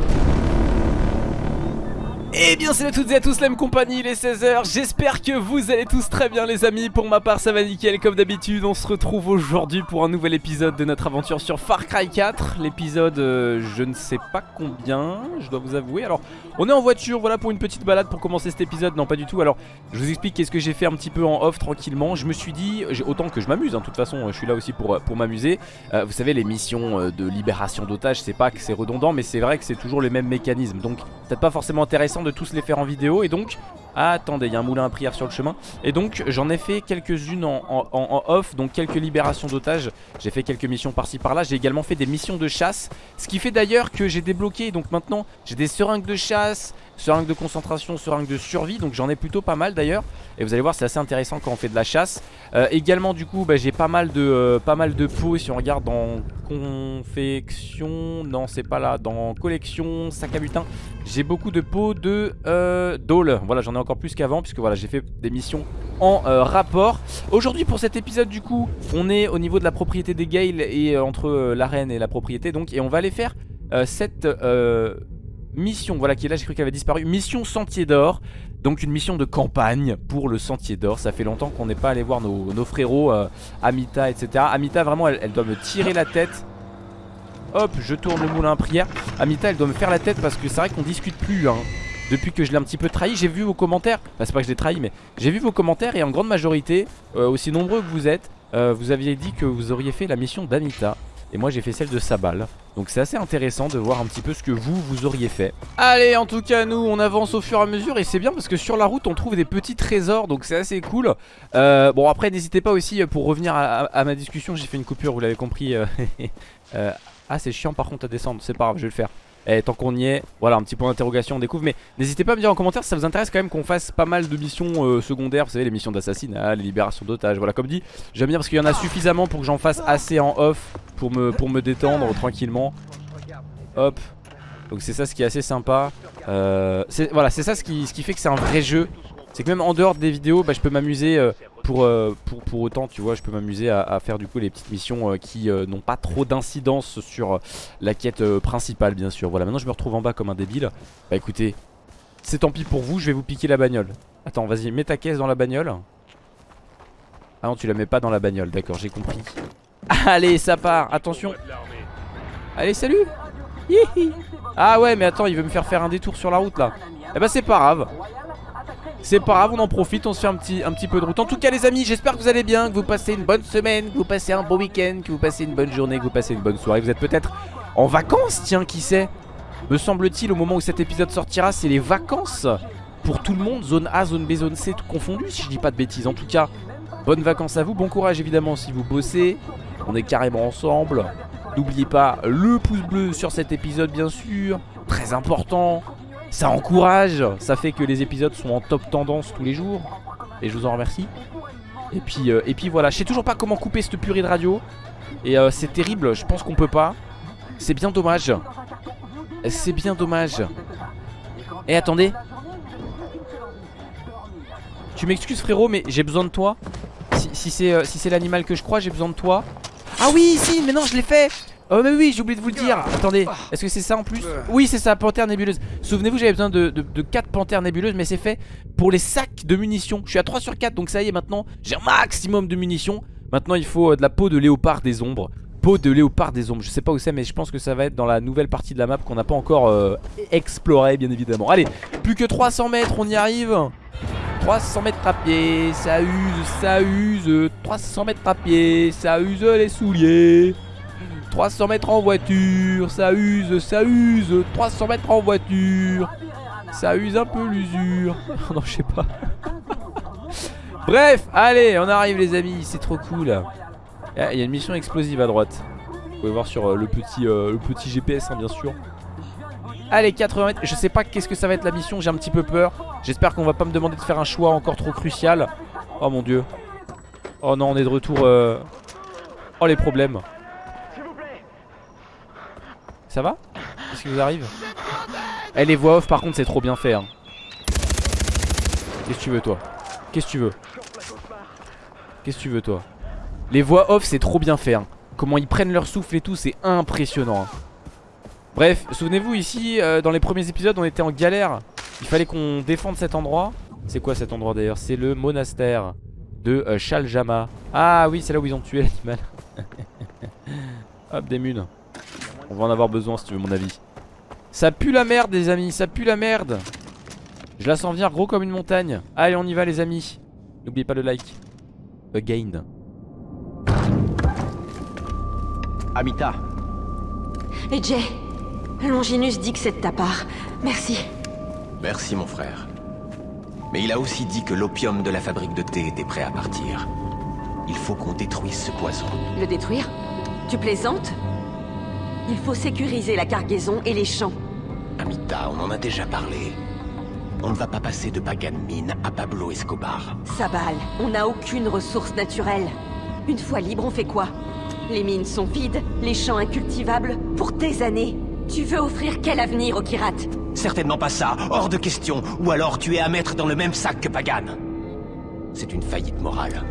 Et eh bien salut à toutes et à tous la même compagnie, il est 16h J'espère que vous allez tous très bien les amis. Pour ma part ça va nickel. Comme d'habitude On se retrouve aujourd'hui pour un nouvel épisode de notre aventure sur Far Cry 4 L'épisode euh, je ne sais pas combien Je dois vous avouer. Alors on est en voiture voilà pour une petite balade pour commencer cet épisode. Non pas du tout. Alors je vous explique qu'est-ce que j'ai fait un petit peu en off tranquillement. Je me suis dit autant que je m'amuse hein, De toute façon je suis là aussi pour, pour m'amuser. Euh, Vous savez les missions euh, de libération d'otages C'est pas que c'est redondant mais c'est vrai que c'est toujours les mêmes mécanismes. Donc peut-être pas forcément intéressant de tous les faire en vidéo. Et donc attendez, il y a un moulin à prière sur le chemin. Et donc j'en ai fait quelques-unes en, off Donc quelques libérations d'otages. J'ai fait quelques missions par-ci par-là. J'ai également fait des missions de chasse. Ce qui fait d'ailleurs que j'ai débloqué Donc maintenant j'ai des seringues de chasse Seringues de concentration, seringues de survie Donc j'en ai plutôt pas mal d'ailleurs. Et vous allez voir c'est assez intéressant quand on fait de la chasse. Euh, Également du coup bah, j'ai pas mal de euh, pas mal de pots. Si on regarde dans confection Non c'est pas là. Dans collection, sac à butin J'ai beaucoup de pots de euh, dôle Voilà j'en ai encore plus qu'avant puisque voilà j'ai fait des missions en rapport. Aujourd'hui pour cet épisode du coup on est au niveau de la propriété des Gales et entre l'arène et la propriété donc et on va aller faire cette mission. Voilà qui est là j'ai cru qu'elle avait disparu. Mission sentier d'or. Donc une mission de campagne pour le sentier d'or. Ça fait longtemps qu'on n'est pas allé voir nos, frérots Amita etc Amita vraiment elle, doit me tirer la tête. Hop je tourne le moulin à prière. Amita elle doit me faire la tête parce que c'est vrai qu'on discute plus hein. Depuis que je l'ai un petit peu trahi J'ai vu vos commentaires, enfin c'est pas que je l'ai trahi mais j'ai vu vos commentaires et en grande majorité euh, Aussi nombreux que vous êtes euh, Vous aviez dit que vous auriez fait la mission d'Anita et moi j'ai fait celle de Sabal. Donc c'est assez intéressant de voir un petit peu ce que vous, vous auriez fait. Allez en tout cas nous on avance au fur et à mesure Et c'est bien parce que sur la route on trouve des petits trésors Donc c'est assez cool. Euh, Bon après n'hésitez pas aussi pour revenir à, ma discussion J'ai fait une coupure vous l'avez compris Ah c'est chiant par contre à descendre C'est pas grave je vais le faire et eh, tant qu'on y est, voilà un petit point d'interrogation on découvre Mais n'hésitez pas à me dire en commentaire si ça vous intéresse quand même qu'on fasse pas mal de missions euh, secondaires. Vous savez les missions d'assassinat, les libérations d'otages Voilà comme dit, j'aime bien parce qu'il y en a suffisamment pour que j'en fasse assez en off Pour me, pour me détendre tranquillement. Hop. Donc c'est ça ce qui est assez sympa. Euh, Voilà c'est ça ce qui, ce qui fait que c'est un vrai jeu. C'est que même en dehors des vidéos bah, je peux m'amuser euh, pour, euh, pour, pour, autant tu vois je peux m'amuser à, faire du coup les petites missions euh, qui n'ont pas trop d'incidence sur la quête principale bien sûr. Voilà maintenant je me retrouve en bas comme un débile. Bah écoutez c'est tant pis pour vous je vais vous piquer la bagnole. Attends vas-y mets ta caisse dans la bagnole. Ah non tu la mets pas dans la bagnole d'accord j'ai compris. Allez ça part attention. Allez salut. Ah ouais mais attends il veut me faire faire un détour sur la route là. Eh bah c'est pas grave c'est pas grave, on en profite, on se fait un petit, un petit peu de route. En tout cas les amis, j'espère que vous allez bien Que vous passez une bonne semaine, que vous passez un beau week-end Que vous passez une bonne journée, que vous passez une bonne soirée. Vous êtes peut-être en vacances, tiens, qui sait? Me semble-t-il, au moment où cet épisode sortira C'est les vacances pour tout le monde Zone A, zone B, zone C, tout confondu Si je dis pas de bêtises, en tout cas Bonnes vacances à vous, bon courage évidemment si vous bossez. On est carrément ensemble. N'oubliez pas le pouce bleu sur cet épisode bien sûr. Très important ça encourage, ça fait que les épisodes sont en top tendance tous les jours. Et je vous en remercie. Et puis, euh, et puis voilà, je sais toujours pas comment couper cette purée de radio. Et euh, c'est terrible, je pense qu'on peut pas. C'est bien dommage. C'est bien dommage. Et eh, attendez. Tu m'excuses frérot, mais j'ai besoin de toi. Si, si c'est l'animal que je crois, j'ai besoin de toi. Ah oui, si, mais non, je l'ai fait. Oh mais oui j'ai oublié de vous le dire. Attendez est-ce que c'est ça en plus Oui c'est ça panthère nébuleuse. Souvenez-vous j'avais besoin de, 4 panthères nébuleuses Mais c'est fait pour les sacs de munitions. Je suis à 3 sur 4 donc ça y est maintenant J'ai un maximum de munitions. Maintenant il faut euh, de la peau de léopard des ombres. Peau de léopard des ombres. Je sais pas où c'est mais je pense que ça va être dans la nouvelle partie de la map Qu'on n'a pas encore euh, exploré bien évidemment. Allez plus que 300 mètres on y arrive. 300 mètres à pied, ça use, ça use. 300 mètres à pied, ça use les souliers 300 mètres en voiture, ça use, ça use 300 mètres en voiture Ça use un peu l'usure. Non je sais pas. Bref, allez, on arrive les amis, c'est trop cool. Il y a une mission explosive à droite. Vous pouvez voir sur euh, le, petit, euh, le petit GPS hein, bien sûr. Allez 80 mètres, je sais pas qu'est-ce que ça va être la mission, j'ai un petit peu peur. J'espère qu'on va pas me demander de faire un choix encore trop crucial. Oh mon dieu. Oh non on est de retour euh, Oh les problèmes ça va Qu'est-ce qui vous arrive Eh les voix off par contre c'est trop bien fait hein. Qu'est-ce que tu veux toi Qu'est-ce que tu veux Qu'est-ce que tu veux toi Les voix off c'est trop bien fait hein. Comment ils prennent leur souffle et tout c'est impressionnant hein. Bref, souvenez-vous ici, euh, dans les premiers épisodes, on était en galère. Il fallait qu'on défende cet endroit. C'est quoi cet endroit d'ailleurs? C'est le monastère de euh, Shaljama. Ah oui, c'est là où ils ont tué l'animal. Hop, des munes. On va en avoir besoin si tu veux mon avis. Ça pue la merde les amis, ça pue la merde. Je la sens venir gros comme une montagne. Allez, on y va les amis. N'oubliez pas le like. Again. Amita, Et Jay, Longinus dit que c'est de ta part. Merci. merci mon frère. Mais il a aussi dit que l'opium de la fabrique de thé était prêt à partir. Il faut qu'on détruise ce poison. Le détruire? Tu plaisantes? Il faut sécuriser la cargaison et les champs. Amita, on en a déjà parlé. On ne va pas passer de Pagan Mine à Pablo Escobar. Sabal, on n'a aucune ressource naturelle. Une fois libre, on fait quoi? Les mines sont vides, les champs incultivables, pour des années. Tu veux offrir quel avenir au Kirat Certainement pas ça, hors de question. Ou alors tu es à mettre dans le même sac que Pagan. C'est une faillite morale.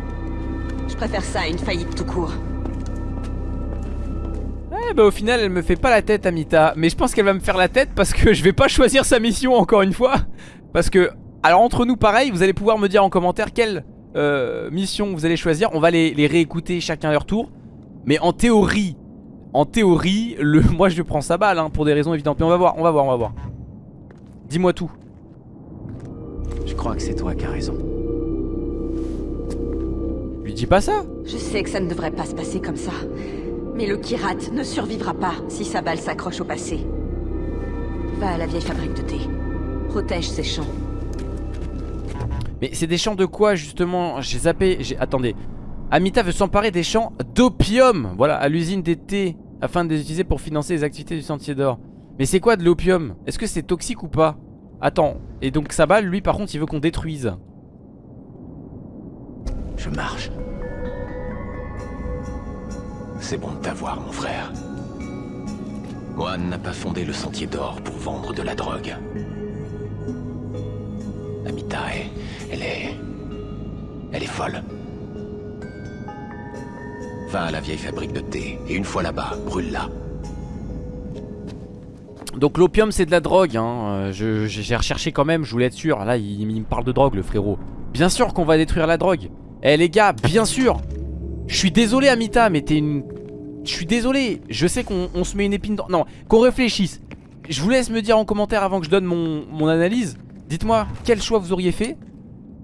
Je préfère ça à une faillite tout court. Eh bah au final elle me fait pas la tête Amita. Mais je pense qu'elle va me faire la tête parce que je vais pas choisir sa mission encore une fois. Parce que Alors entre nous pareil vous allez pouvoir me dire en commentaire Quelle euh, mission vous allez choisir. On va les, les réécouter chacun à leur tour. Mais en théorie En théorie le, Moi je prends sa balle hein, pour des raisons évidentes. Mais on va voir on va voir on va voir. Dis-moi tout. Je crois que c'est toi qui as raison. Lui dis pas ça. Je sais que ça ne devrait pas se passer comme ça. Mais le Kirat ne survivra pas si Sabal s'accroche au passé. Va à la vieille fabrique de thé. Protège ces champs. Mais c'est des champs de quoi justement J'ai zappé, j'ai... Attendez Amita veut s'emparer des champs d'opium Voilà, à l'usine des thés Afin de les utiliser pour financer les activités du Sentier d'Or Mais c'est quoi de l'opium? Est-ce que c'est toxique ou pas? Attends, et donc Sabal, lui par contre il veut qu'on détruise Je marche. C'est bon de t'avoir, mon frère. Moine n'a pas fondé le sentier d'or pour vendre de la drogue. Amita est... Elle est... Elle est folle. Va à la vieille fabrique de thé, et une fois là-bas, brûle-la. Donc l'opium c'est de la drogue hein. Euh, J'ai recherché quand même, je voulais être sûr Là il me parle de drogue le frérot Bien sûr qu'on va détruire la drogue Eh les gars, bien sûr Je suis désolé Amita mais t'es une... Je suis désolé Je sais qu'on on se met une épine dans... Non, qu'on réfléchisse. Je vous laisse me dire en commentaire avant que je donne mon, mon analyse. Dites-moi quel choix vous auriez fait?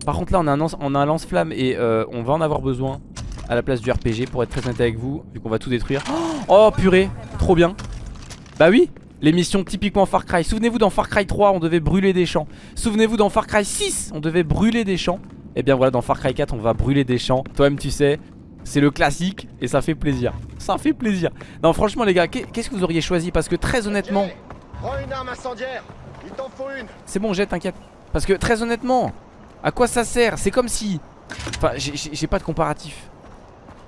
Par contre là on a un, un lance-flamme Et euh, on va en avoir besoin À la place du RPG pour être très honnête avec vous Vu qu'on va tout détruire. Oh purée, trop bien. Bah oui les missions typiquement Far Cry. Souvenez-vous dans Far Cry 3 on devait brûler des champs. Souvenez-vous dans Far Cry 6 on devait brûler des champs. Et bien voilà dans Far Cry 4 on va brûler des champs. Toi-même tu sais c'est le classique et ça fait plaisir. Ça fait plaisir. Non franchement les gars qu'est- qu'est-ce que vous auriez choisi? Parce que très honnêtement Prends une arme incendiaire. Il t'en faut une. C'est bon jette t'inquiète. Parce que très honnêtement À quoi ça sert? C'est comme si Enfin j'ai- pas de comparatif.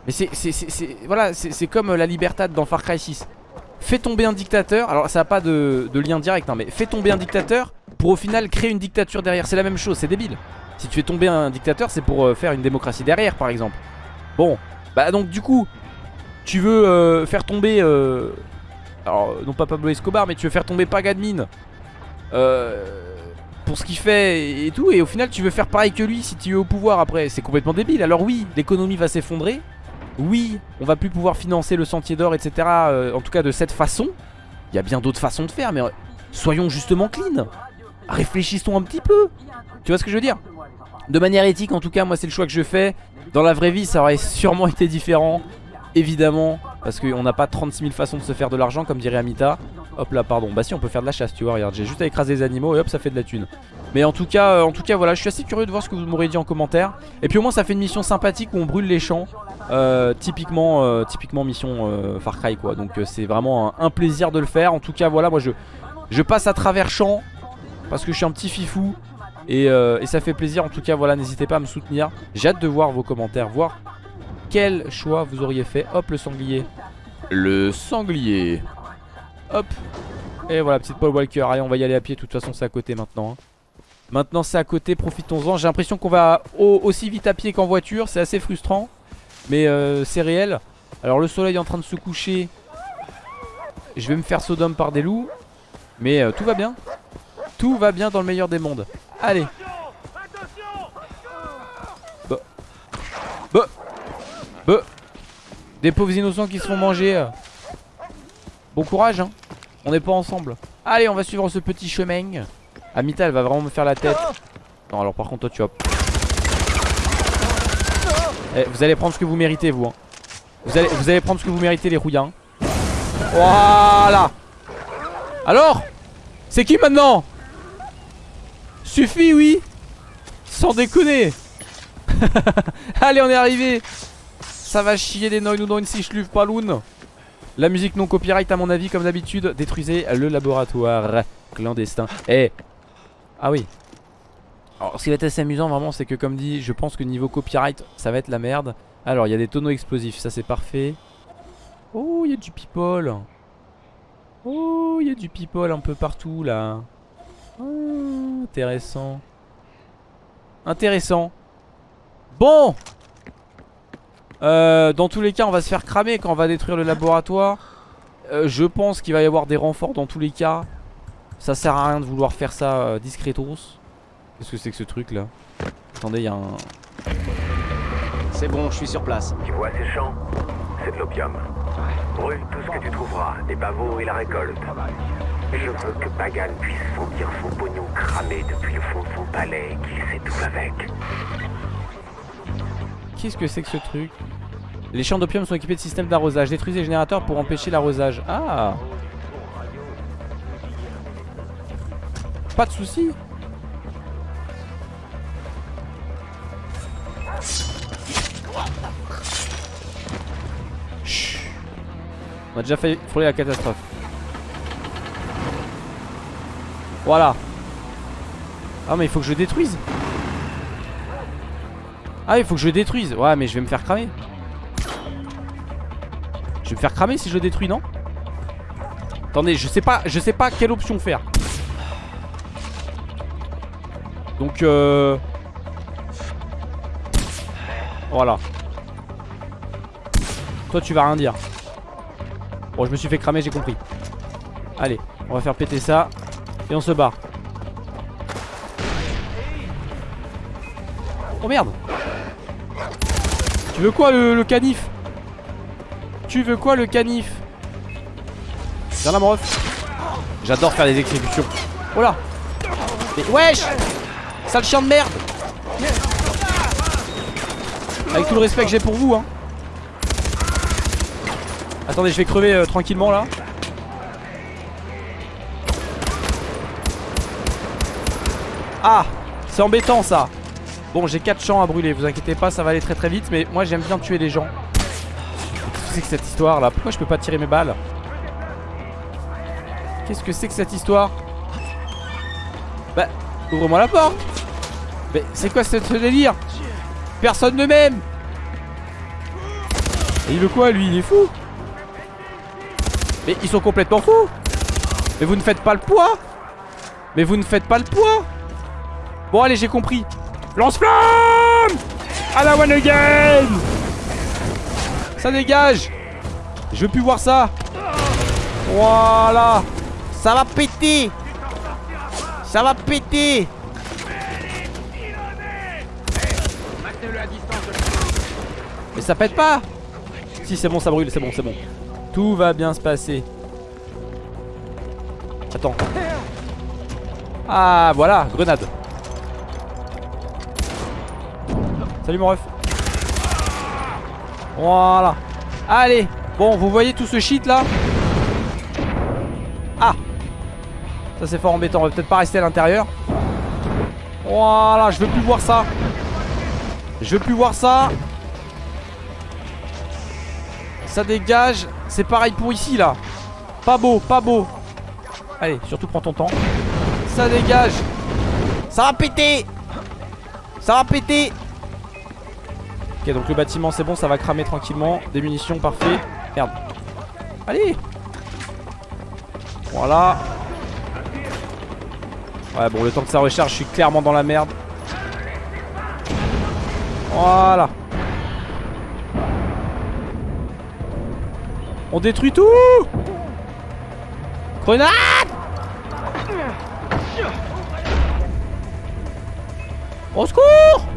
Mais c'est c'est- c'est- c'est- Voilà c'est comme la Libertad dans Far Cry 6 Fais tomber un dictateur. Alors ça a pas de, de lien direct hein, Mais fais tomber un dictateur Pour au final créer une dictature derrière. C'est la même chose c'est débile. Si tu fais tomber un dictateur c'est pour euh, faire une démocratie derrière par exemple Bon Bah donc du coup Tu veux euh, faire tomber euh, Alors non pas Pablo Escobar Mais tu veux faire tomber Pagadmin euh, pour ce qu'il fait et- tout et au final tu veux faire pareil que lui si tu es au pouvoir après. C'est complètement débile. Alors oui l'économie va s'effondrer. Oui on va plus pouvoir financer le sentier d'or etc en tout cas de cette façon. Il y a bien d'autres façons de faire mais soyons justement clean. Réfléchissons un petit peu. Tu vois ce que je veux dire? De manière éthique en tout cas moi c'est le choix que je fais dans la vraie vie ça aurait sûrement été différent évidemment parce qu'on n'a pas 36 000 façons de se faire de l'argent comme dirait Amita. Hop là pardon. Bah si on peut faire de la chasse tu vois regarde j'ai juste à écraser les animaux et hop ça fait de la thune. Mais en tout cas euh, en tout cas voilà je suis assez curieux de voir ce que vous m'aurez dit en commentaire. Et puis au moins ça fait une mission sympathique où on brûle les champs euh, Typiquement euh, typiquement mission Far Cry quoi. Donc c'est vraiment un, un plaisir de le faire. En tout cas voilà moi je, je passe à travers champs Parce que je suis un petit fifou et, euh, et ça fait plaisir. En tout cas voilà n'hésitez pas à me soutenir. J'ai hâte de voir vos commentaires Voir quel choix vous auriez fait. Hop le sanglier. Le sanglier. Hop. Et voilà petite Paul Walker. Allez on va y aller à pied. De toute façon c'est à côté maintenant hein. Maintenant c'est à côté. Profitons-en. J'ai l'impression qu'on va au- aussi vite à pied qu'en voiture. C'est assez frustrant. Mais euh, c'est réel. Alors le soleil est en train de se coucher. Je vais me faire Sodome par des loups. Mais euh, tout va bien. Tout va bien dans le meilleur des mondes. Allez. Bah. Bah. Bah. Des pauvres innocents qui se font manger. Bon courage, hein. On n'est pas ensemble. Allez, on va suivre ce petit chemin. Amita, elle va vraiment me faire la tête. Non, alors par contre, toi, tu vas. Eh, vous allez prendre ce que vous méritez, vous. hein. Vous, allez, vous allez prendre ce que vous méritez, les rouillins. Voilà. Alors C'est qui maintenant? Suffit, oui. Sans déconner. allez, on est arrivé. Ça va chier des noix ou dans une sichluve paloune. La musique non copyright à mon avis comme d'habitude Détruisez le laboratoire clandestin Eh Ah oui Alors ce qui va être assez amusant vraiment c'est que comme dit Je pense que niveau copyright ça va être la merde Alors il y a des tonneaux explosifs ça c'est parfait Oh il y a du people Oh il y a du people un peu partout là Oh, Intéressant. Intéressant. Bon. Euh, dans tous les cas on va se faire cramer quand on va détruire le laboratoire. Euh, Je pense qu'il va y avoir des renforts dans tous les cas. Ça sert à rien de vouloir faire ça euh, discretos. Qu'est-ce que c'est que ce truc là Attendez il y a un... C'est bon, je suis sur place. Tu vois ces champs? C'est de l'opium. Brûle tout ce que tu trouveras, des pavots et la récolte. Je veux que Pagan puisse sentir son pognon cramé depuis le fond de son palais et qu'il s'étouffe avec. Qu'est-ce que c'est que ce truc? Les champs d'opium sont équipés de systèmes d'arrosage Détruisez les générateurs pour empêcher l'arrosage. Ah! Pas de soucis. On a déjà fait frôler la catastrophe Voilà. Ah mais il faut que je détruise. Ah il faut que je détruise. Ouais mais je vais me faire cramer. Je vais me faire cramer si je détruis non? Attendez je sais pas Je sais pas quelle option faire. Donc euh... Voilà. Toi tu vas rien dire. Bon je me suis fait cramer j'ai compris. Allez on va faire péter ça Et on se barre. Oh merde. Tu veux quoi le, le canif? Tu veux quoi le canif? Viens là mon ref. J'adore faire des exécutions. Oh là. Mais wesh! Sale chien de merde! Avec tout le respect que j'ai pour vous hein. Attendez je vais crever euh, tranquillement là Ah C'est embêtant ça. Bon j'ai 4 champs à brûler Vous inquiétez pas ça va aller très très vite Mais moi j'aime bien tuer les gens. Qu'est-ce que c'est que cette histoire là? Pourquoi je peux pas tirer mes balles? Qu'est-ce que c'est que cette histoire? Bah ouvre-moi la porte. Mais c'est quoi ce, délire? Personne ne m'aime. Et il veut quoi lui? Il est fou. Mais ils sont complètement fous. Mais vous ne faites pas le poids. Mais vous ne faites pas le poids Bon allez j'ai compris. Lance-flamme À la one again Ça dégage. Je veux plus voir ça. Voilà. Ça va péter. Ça va péter. Mais ça pète pas. Si c'est bon ça brûle c'est bon c'est bon. Tout va bien se passer. Attends. Ah voilà grenade Salut mon ref. Voilà. Allez. Bon vous voyez tout ce shit là? Ah. Ça c'est fort embêtant. On va peut-être pas rester à l'intérieur. Voilà. Je veux plus voir ça. Je veux plus voir ça. Ça dégage. C'est pareil pour ici là. Pas beau pas beau. Allez surtout prends ton temps. Ça dégage. Ça va péter. Ça va péter Ok donc le bâtiment c'est bon ça va cramer tranquillement. Des munitions parfait. Merde. Allez. Voilà. Ouais bon le temps que ça recharge je suis clairement dans la merde. Voilà. On détruit tout. Grenade. Au secours.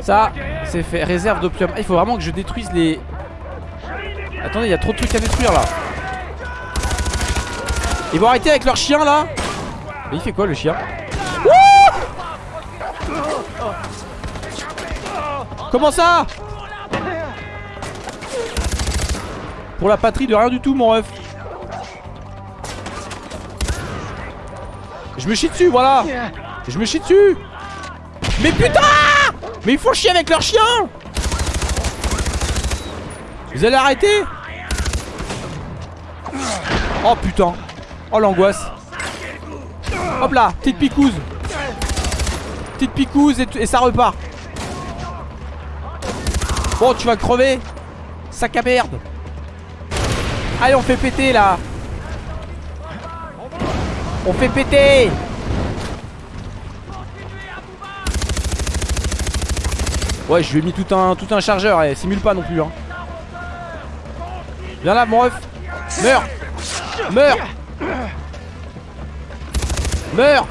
Ça, c'est fait. Réserve d'opium. Ah, il faut vraiment que je détruise les... Attendez, il y a trop de trucs à détruire là. Ils vont arrêter avec leur chien là Mais il fait quoi le chien Comment ça Pour la patrie de rien du tout mon ref Je me chie dessus voilà Je me chie dessus Mais putain Mais ils font chier avec leur chien Vous allez arrêter? Oh putain. Oh l'angoisse. Hop là Petite picouse. Petite picouse et, et ça repart. Bon tu vas crever. Sac à merde. Allez on fait péter là. On fait péter Ouais je lui ai mis tout un, tout un chargeur et simule pas non plus hein. Viens là mon ref. Meurs. Meurs. Meurs.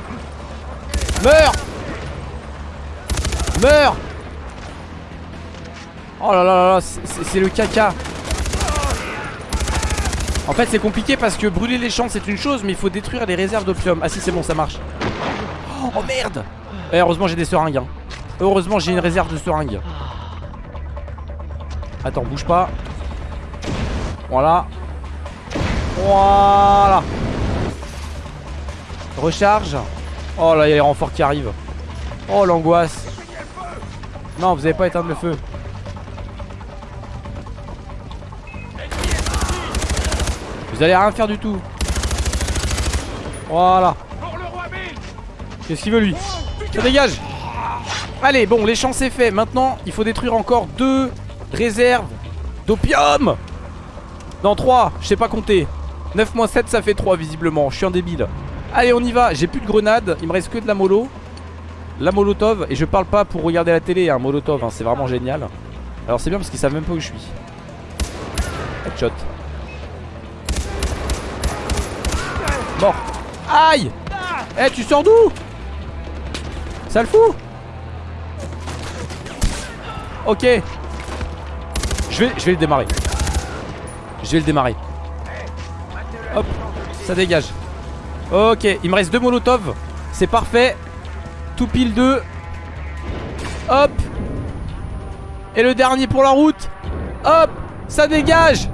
Meurs. Meurs. Oh là là là là C'est le caca. En fait c'est compliqué parce que brûler les champs c'est une chose Mais il faut détruire les réserves d'opium. Ah si c'est bon ça marche. Oh merde. Et eh, Heureusement j'ai des seringues hein. Heureusement j'ai une réserve de seringues. Attends bouge pas. Voilà. Voilà. Recharge. Oh là il y a les renforts qui arrivent. Oh l'angoisse. Non vous avez pas éteint le feu. Vous allez rien faire du tout. Voilà. Qu'est-ce qu'il veut lui? Ça dégage Allez bon les c'est fait. Maintenant il faut détruire encore deux réserves d'opium. Non 3 Je sais pas compter. 9 moins 7 ça fait 3 visiblement. Je suis un débile. Allez on y va. J'ai plus de grenades. Il me reste que de la mollo La molotov. Et je parle pas pour regarder la télé hein, molotov hein, C'est vraiment génial. Alors c'est bien parce qu'ils savent même pas où je suis. Headshot. Mort. Aïe. Eh tu sors d'où? Ça le fout Ok. Je vais, je vais le démarrer. Je vais le démarrer. Hop Ça dégage. Ok il me reste deux molotovs C'est parfait. Tout pile deux. Hop. Et le dernier pour la route. Hop Ça dégage.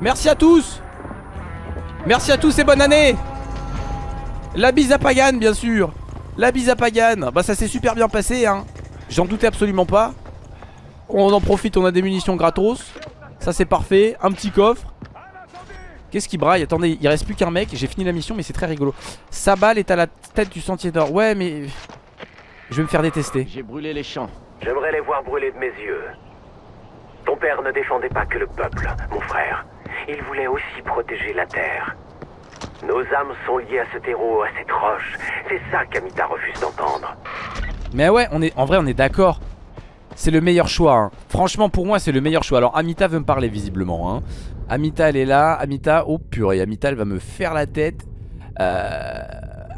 Merci à tous. Merci à tous et bonne année. La bise à Pagan bien sûr. La bise à Pagan Bah ça s'est super bien passé hein. J'en doutais absolument pas On en profite on a des munitions gratos. Ça c'est parfait. Un petit coffre. Qu'est-ce qui braille? Attendez il reste plus qu'un mec. J'ai fini la mission mais c'est très rigolo. Sa balle est à la tête du sentier d'or. Ouais mais Je vais me faire détester. J'ai brûlé les champs. J'aimerais les voir brûler de mes yeux. Ton père ne défendait pas que le peuple, mon frère. Il voulait aussi protéger la terre. Nos âmes sont liées à ce terreau, à cette roche. C'est ça qu'Amita refuse d'entendre. Mais ouais, on est, en vrai, on est d'accord. C'est le meilleur choix. Hein. Franchement, pour moi, c'est le meilleur choix. Alors, Amita veut me parler visiblement. Hein. Amita, elle est là. Amita, oh purée, Amita, elle va me faire la tête. Euh...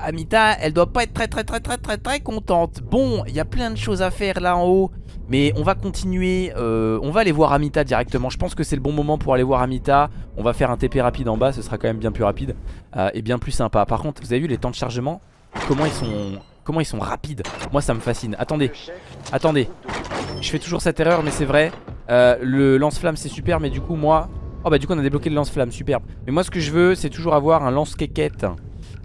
Amita, elle doit pas être très très très très très très contente. Bon, il y a plein de choses à faire là en haut. Mais on va continuer, euh, on va aller voir Amita directement Je pense que c'est le bon moment pour aller voir Amita On va faire un TP rapide en bas, ce sera quand même bien plus rapide euh, Et bien plus sympa Par contre, vous avez vu les temps de chargement? Comment ils sont, comment ils sont rapides? Moi ça me fascine, attendez, attendez Je fais toujours cette erreur mais c'est vrai euh, Le lance-flamme c'est super mais du coup moi Oh bah du coup on a débloqué le lance-flamme, superbe Mais moi ce que je veux c'est toujours avoir un lance-quéquette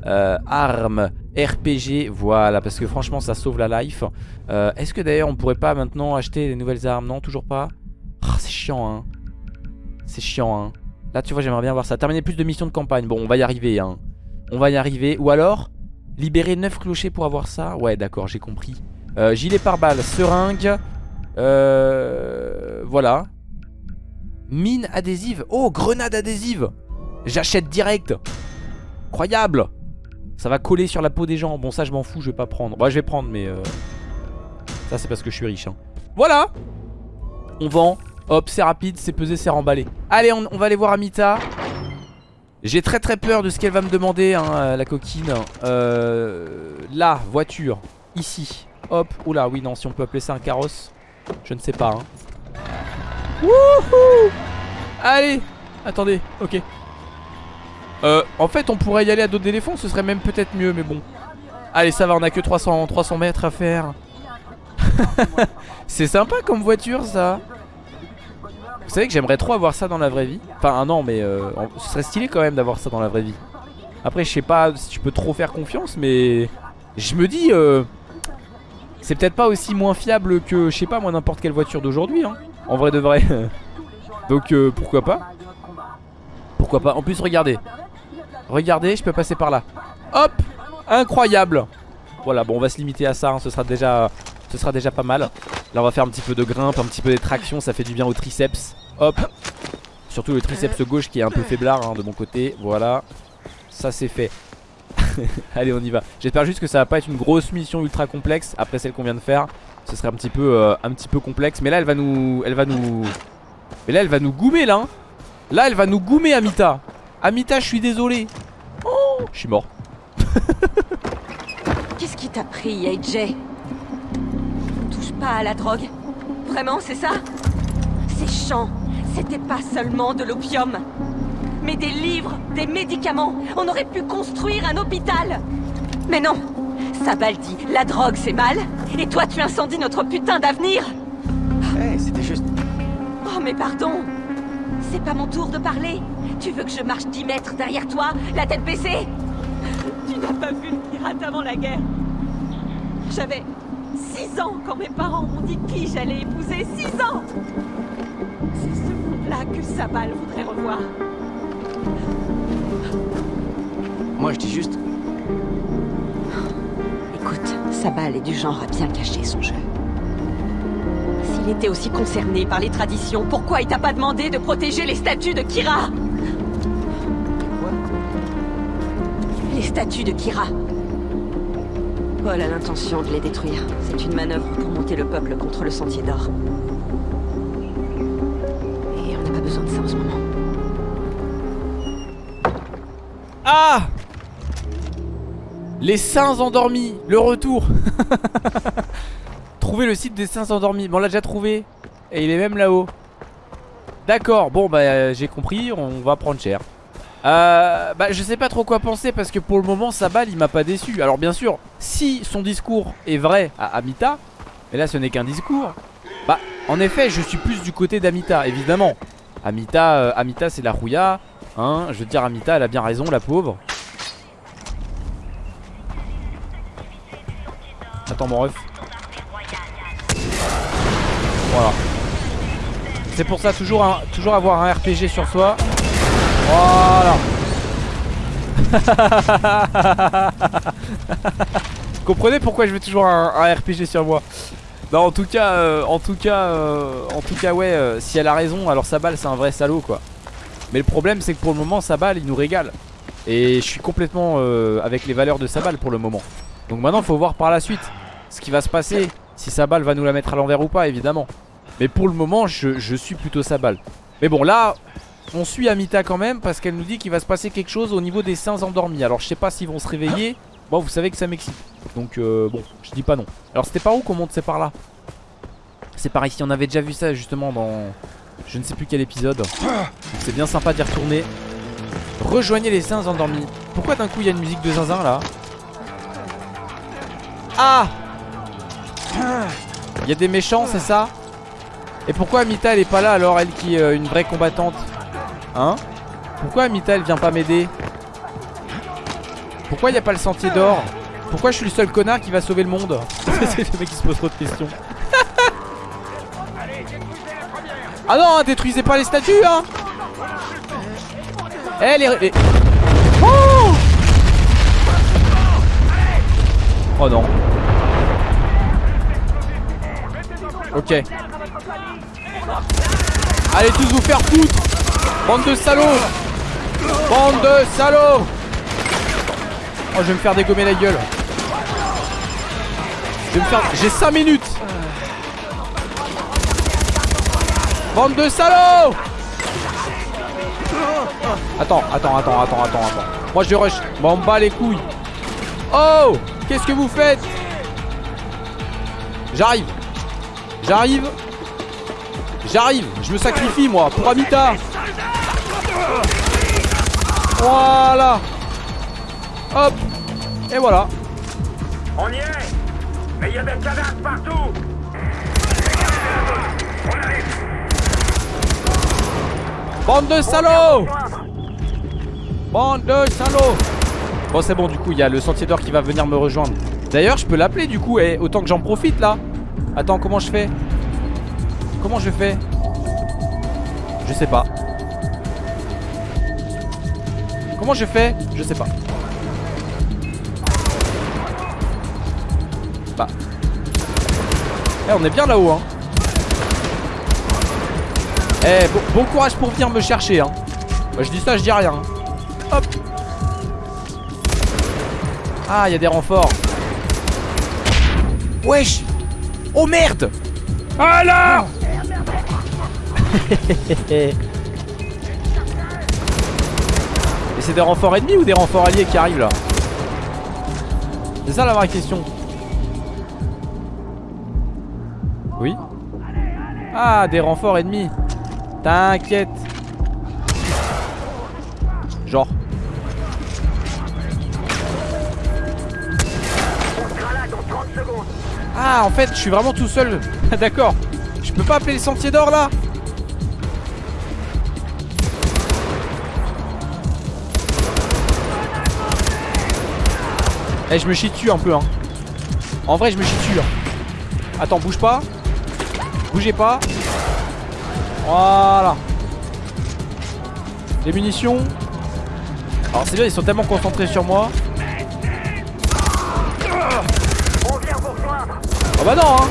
euh, arme, RPG, voilà, parce que franchement ça sauve la life. Euh, est-ce que d'ailleurs on pourrait pas maintenant acheter des nouvelles armes? Non, toujours pas ah, C'est chiant, hein. C'est chiant, hein. Là, tu vois, j'aimerais bien voir ça. Terminer plus de missions de campagne. Bon, on va y arriver, hein. On va y arriver. Ou alors, libérer 9 clochers pour avoir ça. Ouais, d'accord, j'ai compris. Gilet pare-balles, seringue. Euh, voilà. Mine adhésive. Oh, grenade adhésive. J'achète direct. Incroyable. Ça va coller sur la peau des gens Bon ça je m'en fous je vais pas prendre Bah je vais prendre mais euh... Ça c'est parce que je suis riche hein. Voilà On vend Hop c'est rapide c'est pesé c'est remballé Allez on, va aller voir Amita J'ai très très peur de ce qu'elle va me demander hein, la coquine euh, Là, voiture, ici Hop, oula, oui non, si on peut appeler ça un carrosse Je ne sais pas hein. Wouhou Allez Attendez, ok. Euh, En fait on pourrait y aller à d'autres éléphants Ce serait même peut-être mieux mais bon. Allez ça va on a que 300, 300 mètres à faire. C'est sympa comme voiture ça. Vous savez que j'aimerais trop avoir ça dans la vraie vie. Enfin non mais euh, ce serait stylé quand même d'avoir ça dans la vraie vie. Après je sais pas si tu peux trop faire confiance mais Je me dis euh, C'est peut-être pas aussi moins fiable que je sais pas moi n'importe quelle voiture d'aujourd'hui hein, En vrai de vrai. Donc euh, pourquoi pas? Pourquoi pas? En plus regardez. Regardez je peux passer par là. Hop! Incroyable! Voilà bon on va se limiter à ça hein, Ce sera déjà ce sera déjà pas mal. Là on va faire un petit peu de grimpe, un petit peu d'extraction Ça fait du bien au triceps. Hop! Surtout le triceps gauche qui est un peu faiblard hein, de mon côté. Voilà. Ça c'est fait Allez on y va. J'espère juste que ça va pas être une grosse mission ultra complexe Après celle qu'on vient de faire. Ce serait un petit peu euh, un petit peu complexe. Mais là elle va nous Elle va nous Mais là elle va nous goumer là hein. Là elle va nous goumer Amita. Amita je suis désolé. Oh je suis mort. Qu'est-ce qui t'a pris AJ pas à la drogue. Vraiment, c'est ça? Ces champs, c'était pas seulement de l'opium, mais des livres, des médicaments. On aurait pu construire un hôpital. Mais non Sabal dit, la drogue c'est mal, et toi tu incendies notre putain d'avenir Hé, c'était juste... Oh mais pardon C'est pas mon tour de parler Tu veux que je marche 10 mètres derrière toi, la tête baissée? Tu n'as pas vu le pirate avant la guerre J'avais 6 ans quand mes parents m'ont dit qui j'allais épouser. 6 ans C'est ce monde-là que Sabal voudrait revoir. Moi, je dis juste... Écoute, Sabal est du genre à bien cacher son jeu. S'il était aussi concerné par les traditions, pourquoi il t'a pas demandé de protéger les statues de Kira Quoi Les statues de Kira. Paul a l'intention de les détruire. C'est une manœuvre pour monter le peuple contre le Sentier d'Or. Et on n'a pas besoin de ça en ce moment. Ah! Les saints endormis, le retour. Trouver le site des saints endormis, bon on l'a déjà trouvé. Et il est même là-haut. D'accord, bon bah euh, j'ai compris, on va prendre cher. Euh, bah je sais pas trop quoi penser parce que pour le moment Sabal il m'a pas déçu. Alors bien sûr si son discours est vrai à Amita Mais là ce n'est qu'un discours. Bah en effet je suis plus du côté d'Amita évidemment. Amita, euh, Amita c'est la rouilla Hein je veux dire Amita elle a bien raison la pauvre. Attends mon ref. Voilà. C'est pour ça toujours, toujours avoir un RPG sur soi. Voilà. Comprenez pourquoi je veux toujours un, RPG sur moi? Non en tout cas euh, En tout cas euh, En tout cas ouais euh, Si elle a raison alors Sabal c'est un vrai salaud quoi Mais le problème c'est que pour le moment Sabal il nous régale. Et je suis complètement avec les valeurs de Sabal pour le moment. Donc maintenant faut voir par la suite Ce qui va se passer Si Sabal va nous la mettre à l'envers ou pas évidemment. Mais pour le moment je, je suis plutôt Sabal Mais bon là on suit Amita quand même parce qu'elle nous dit qu'il va se passer quelque chose au niveau des saints endormis. Alors je sais pas s'ils vont se réveiller. Bon vous savez que ça m'excite. Donc euh, bon je dis pas non. Alors c'était par où qu'on monte c'est par là? C'est par ici. On avait déjà vu ça justement dans Je ne sais plus quel épisode. C'est bien sympa d'y retourner. Rejoignez les saints endormis. Pourquoi d'un coup il y a une musique de zinzin là Ah Il y a des méchants c'est ça Et pourquoi Amita elle est pas là alors elle qui est euh, une vraie combattante Hein Pourquoi Amita elle vient pas m'aider Pourquoi il a pas le sentier d'or Pourquoi je suis le seul connard qui va sauver le monde C'est le mec qui se pose trop de questions Ah non hein, détruisez pas les statues hein. Eh les... Oh non. Ok. Allez tous vous faire foutre. Bande de salauds. Bande de salauds. Oh je vais me faire dégommer la gueule. Je vais me faire... J'ai 5 minutes Bande de salauds Attends, attends, attends, attends, attends, attends. Moi je rush. M'en bats les couilles. Oh Qu'est-ce que vous faites? J'arrive. J'arrive. J'arrive. Je me sacrifie moi pour Amita. Voilà. Hop. Et voilà. On y est Mais il y a des cadavres partout Bande de salauds. Bande de salauds. Bon c'est bon du coup il y a le sentier d'or qui va venir me rejoindre. D'ailleurs je peux l'appeler du coup et autant que j'en profite là. Attends comment je fais? Comment je fais? Je sais pas. Comment je fais? Je sais pas. Bah. Eh on est bien là-haut hein Eh bon, courage pour venir me chercher hein. Bah je dis ça je dis rien. Hop. Ah il y a des renforts. Wesh. Oh merde. Là Et c'est des renforts ennemis ou des renforts alliés qui arrivent là? C'est ça la vraie question. Oui. Ah des renforts ennemis T'inquiète. Genre. Ah en fait je suis vraiment tout seul. D'accord. Je peux pas appeler le sentier d'or là. Eh je me chie dessus un peu hein. En vrai je me chie dessus hein. Attends bouge pas. Bougez pas Voilà. Les munitions. Alors c'est bien ils sont tellement concentrés sur moi. Oh bah non hein.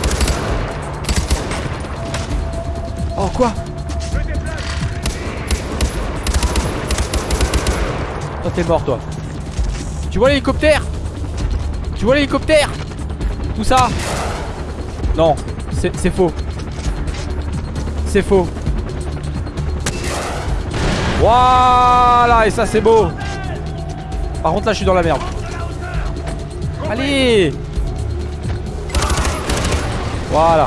Oh quoi Toi t'es mort toi. Tu vois l'hélicoptère? Tu vois l'hélicoptère? Tout ça? Non c'est faux. C'est faux Voilà Et ça c'est beau Par contre là je suis dans la merde Allez voilà.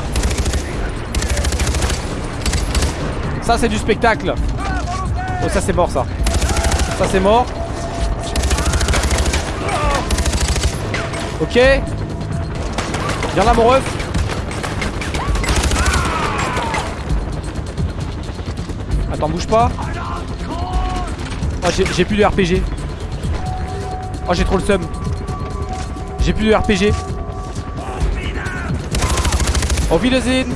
Ça c'est du spectacle. Oh ça c'est mort ça. Ça c'est mort. Ok. Viens là mon ref. Attends bouge pas. Oh j'ai- plus de RPG. Oh j'ai trop le seum. J'ai plus de RPG. Auf Wiedersehen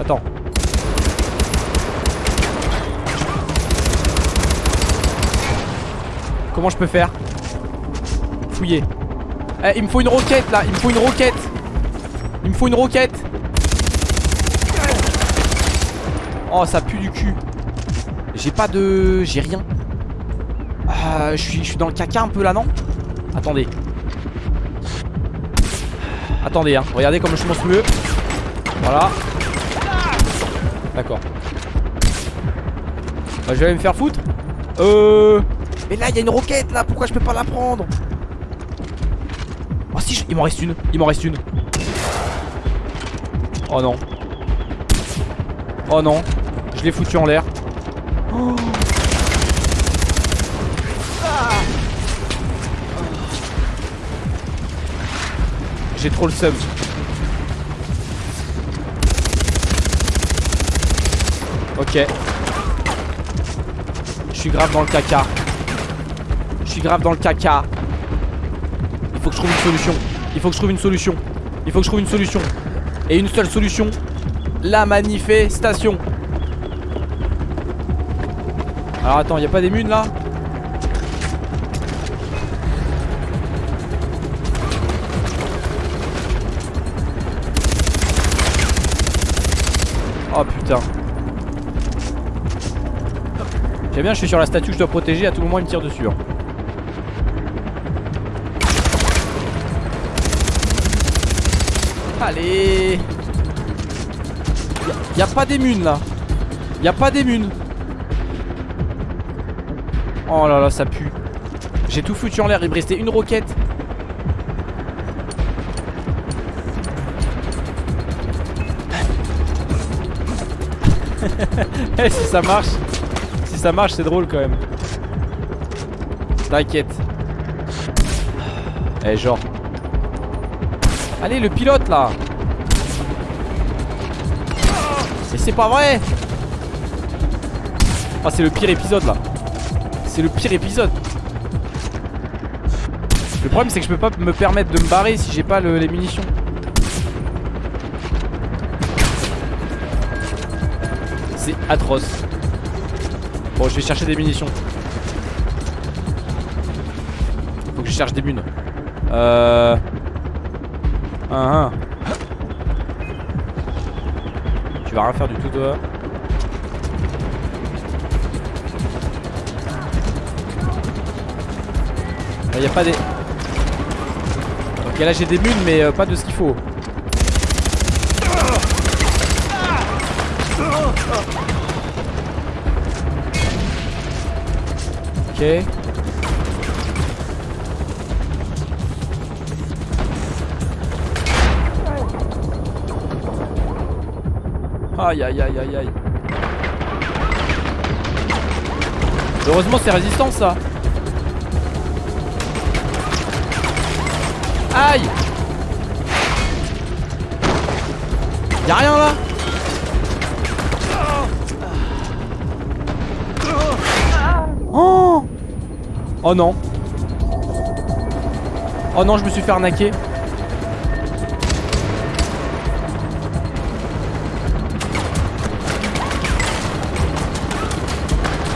Attends. Comment je peux faire? Fouiller. Eh, il me faut une roquette là, il me faut une roquette. Il me faut une roquette. Oh, ça pue du cul. J'ai pas de... J'ai rien. Ah, je suis, dans le caca un peu là, non? Attendez. Attendez, hein. Regardez comme je suis monstrueux. Voilà. D'accord. Bah, je vais aller me faire foutre. Euh. Mais là, il y a une roquette là. Pourquoi je peux pas la prendre? Oh, si, je- il m'en reste une. Il m'en reste une. Oh non. Oh non. Je l'ai foutu en l'air. J'ai trop le seum. Ok. Je suis grave dans le caca. Je suis grave dans le caca. Il faut que je trouve une solution. Il faut que je trouve une solution. Il faut que je trouve une solution. Et une seule solution. La manifestation. Alors attends, y a pas des munes là Oh putain. J'aime bien, je suis sur la statue, je dois protéger, à tout moment il me tire dessus. hein. Allez Y pas des munes là. Y a pas des munes. Oh là là, ça pue. J'ai tout foutu en l'air. Il me restait une roquette. Eh, si ça marche, si ça marche, c'est drôle quand même. T'inquiète. Eh, genre. Allez, le pilote là. Mais c'est pas vrai. Ah, c'est le pire épisode là. C'est le pire épisode. Le problème, c'est que je peux pas me permettre de me barrer si j'ai pas le- les munitions. C'est atroce. Bon, je vais chercher des munitions. Faut que je cherche des munes. Euh. Tu vas rien faire du tout, toi? Il a pas des. Ok, là j'ai des munes, mais euh, pas de ce qu'il faut. Ok. Aïe aïe aïe aïe aïe. Heureusement c'est résistant ça. Aïe. Y'a rien là. Oh. Oh non. Oh non je me suis fait arnaquer.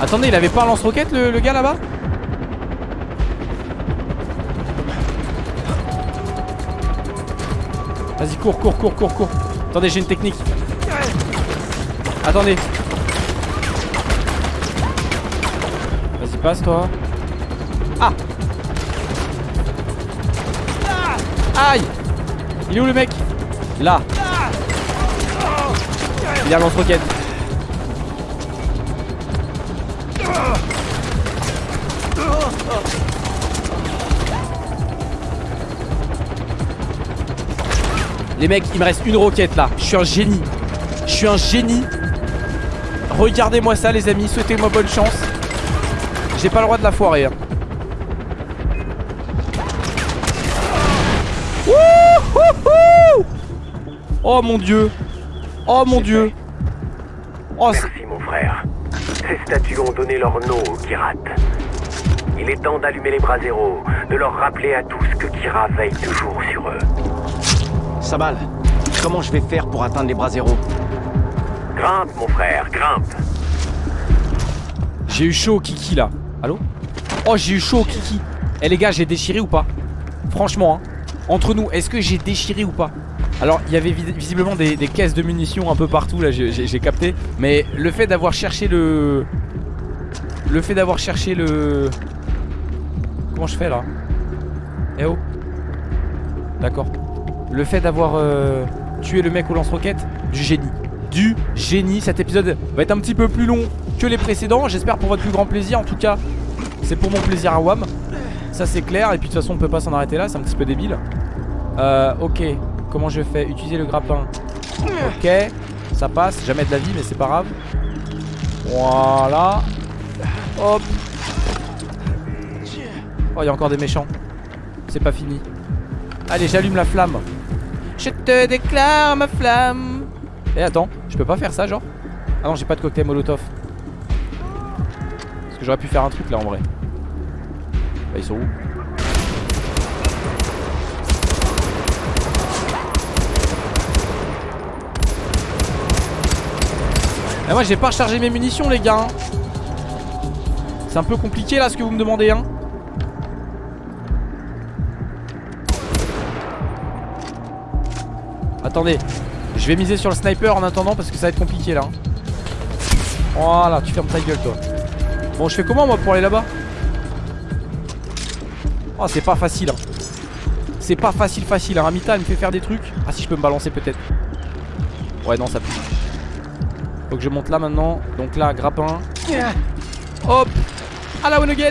Attendez il avait pas un lance-roquette le, le gars là-bas? Vas-y cours cours cours cours cours. Attendez j'ai une technique. Attendez. Vas-y passe toi. Ah. Aïe. Il est où le mec? Là. Il a lance-roquette Les mecs, il me reste une roquette là. Je suis un génie. Je suis un génie. Regardez-moi ça, les amis. Souhaitez-moi bonne chance. J'ai pas le droit de la foirer. hein. Wouhouhou Oh mon dieu. Oh mon dieu. Oh, Merci mon frère. Ces statues ont donné leur nom aux Kirat. Il est temps d'allumer les bras zéro, de leur rappeler à tous que Kira veille toujours sur eux. Comment je vais faire pour atteindre les bras zéro Grimpe mon frère, grimpe. j'ai eu chaud au kiki là. Allô Oh, j'ai eu chaud au kiki. Eh les gars, j'ai déchiré ou pas Franchement, hein. entre nous, est-ce que j'ai déchiré ou pas Alors, il y avait vis- visiblement des, des caisses de munitions un peu partout là, j'ai capté. Mais le fait d'avoir cherché le. Le fait d'avoir cherché le. Comment je fais là? Eh oh D'accord. Le fait d'avoir euh, tué le mec au lance-roquette, du génie. Du génie. Cet épisode va être un petit peu plus long que les précédents. J'espère pour votre plus grand plaisir. En tout cas, c'est pour mon plaisir à WAM. Ça c'est clair. Et puis de toute façon, on peut pas s'en arrêter là. C'est un petit peu débile. Euh, ok. Comment je fais? Utiliser le grappin. Ok. Ça passe. Jamais de la vie, mais c'est pas grave. Voilà. Hop. Oh, il y a encore des méchants. C'est pas fini. Allez, j'allume la flamme. Je te déclare ma flamme. Eh, attends, je peux pas faire ça, genre? Ah non, j'ai pas de cocktail molotov. Parce que j'aurais pu faire un truc là en vrai. Bah, ils sont où? Eh, moi, j'ai pas rechargé mes munitions, les gars. hein. C'est un peu compliqué là ce que vous me demandez, hein. Attendez, je vais miser sur le sniper en attendant parce que ça va être compliqué là. hein. Voilà, tu fermes ta gueule toi. Bon, je fais comment moi pour aller là-bas? Oh, c'est pas facile. hein. C'est pas facile, facile. Hein. Amita, elle me fait faire des trucs. Ah, si je peux me balancer peut-être. Ouais, non, ça pue. Faut que je monte là maintenant. Donc là, grappin. Hop À la one again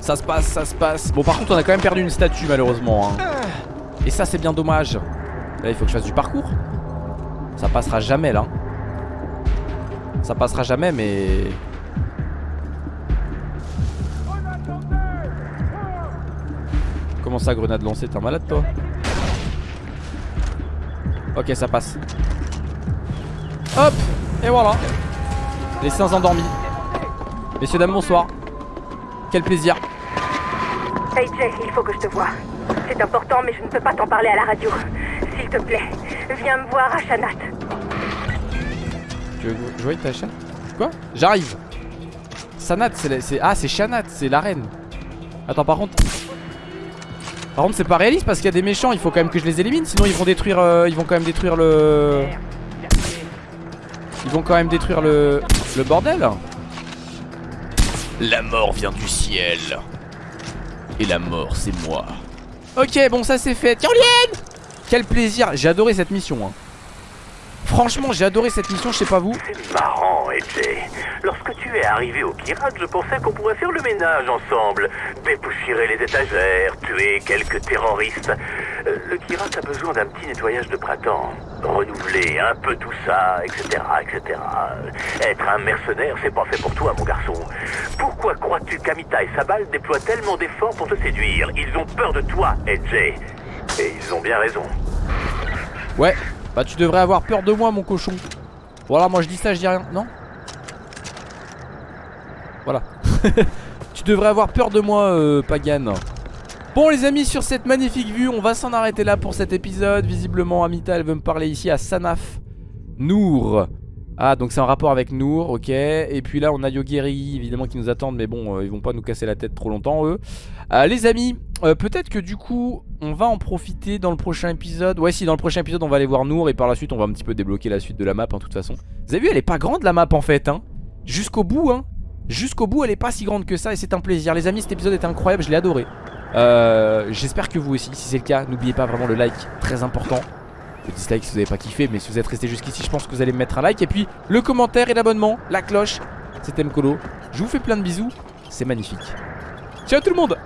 Ça se passe, ça se passe. Bon, par contre, on a quand même perdu une statue, malheureusement. hein. Et ça, c'est bien dommage. Là, il faut que je fasse du parcours. Ça passera jamais, là. Ça passera jamais, mais... Comment ça, grenade lancée T'es un malade, toi? Ok, ça passe. Hop Et voilà Les seins endormis. Messieurs, dames, bonsoir. Quel plaisir. Jay, il faut que je te voie. C'est important, mais je ne peux pas t'en parler à la radio. S'il te plaît, viens me voir à Shanat. Tu veux jouer avec ta chatte Quoi? J'arrive Sanat, c'est la-. Ah, c'est Shanat, c'est la reine. Attends, par contre... Par contre, c'est pas réaliste parce qu'il y a des méchants, il faut quand même que je les élimine, sinon ils vont détruire... euh, Ils vont quand même détruire le... Ils vont quand même détruire le... Le bordel La mort vient du ciel. Et la mort, c'est moi. Ok, bon, ça c'est fait. Caroline Quel plaisir J'ai adoré cette mission, hein. Franchement, j'ai adoré cette mission, je sais pas vous. C'est marrant, AJ. Lorsque tu es arrivé au pirate, je pensais qu'on pourrait faire le ménage ensemble. Dépoussiérer les étagères, tuer quelques terroristes. Euh, Le pirate a besoin d'un petit nettoyage de printemps. Renouveler un peu tout ça, etc., etc. Être un mercenaire, c'est pas fait pour toi, mon garçon. Pourquoi crois-tu qu'Amita et Sabal déploient tellement d'efforts pour te séduire? Ils ont peur de toi, AJ. Et ils ont bien raison. Ouais, bah tu devrais avoir peur de moi mon cochon. Voilà moi je dis ça je dis rien. Non Voilà. Tu devrais avoir peur de moi euh, Pagan. Bon les amis sur cette magnifique vue On va s'en arrêter là pour cet épisode. Visiblement Amita elle veut me parler ici à Sanaf Nour. Ah donc c'est en rapport avec Nour ok. Et puis là on a Yogeri évidemment qui nous attendent Mais bon euh, ils vont pas nous casser la tête trop longtemps eux euh, Les amis euh, Peut-être que du coup on va en profiter dans le prochain épisode. Ouais si dans le prochain épisode on va aller voir Nour Et par la suite on va un petit peu débloquer la suite de la map en toute façon. Vous avez vu elle est pas grande la map en fait hein. Jusqu'au bout hein. Jusqu'au bout elle est pas si grande que ça et c'est un plaisir. Les amis cet épisode était incroyable je l'ai adoré. Euh, J'espère que vous aussi Si c'est le cas n'oubliez pas vraiment le like Très important. Le dislike si vous n'avez pas kiffé Mais si vous êtes resté jusqu'ici je pense que vous allez me mettre un like. Et puis le commentaire et l'abonnement La cloche C'était Mkolo Je vous fais plein de bisous C'est magnifique Ciao tout le monde